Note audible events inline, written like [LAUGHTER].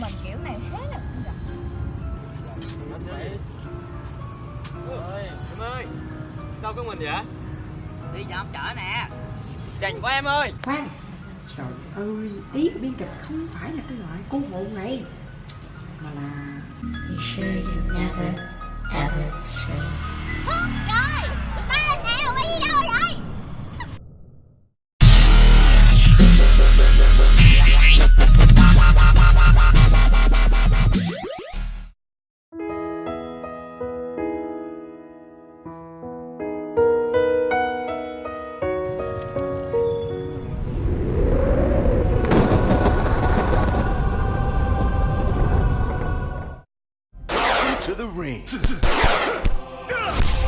mình kiểu này thế là cũng gặp. Em ơi sao có mình vậy đi dọn chợ nè. Dành của em ơi. Khoan. Trời ơi ý của biên kịch không phải là cái loại cô vụ này mà là you sure never ever stray the ring. [LAUGHS]